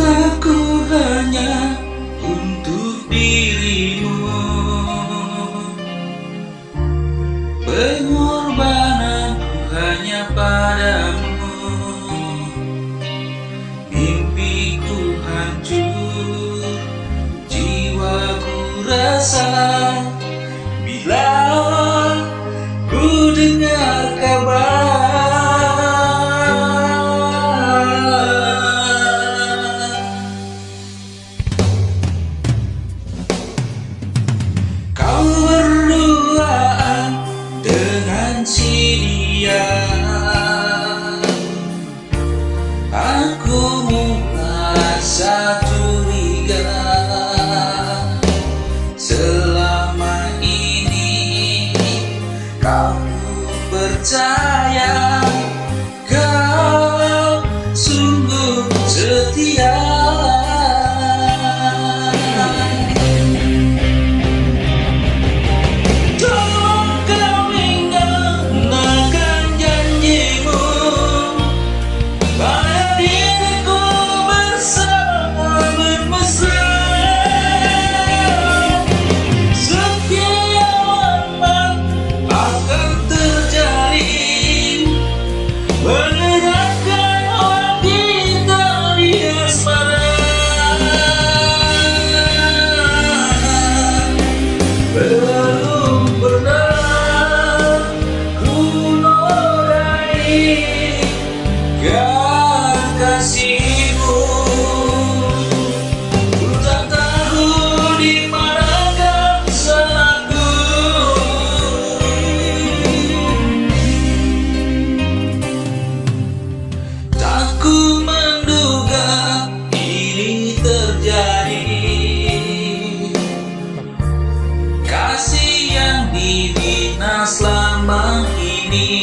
cintaku hanya untuk dirimu. Pengorbananku hanya padamu. Mimpiku hancur, jiwaku rasa Aku merasa curiga Selama ini kamu percaya. dirinya selama ini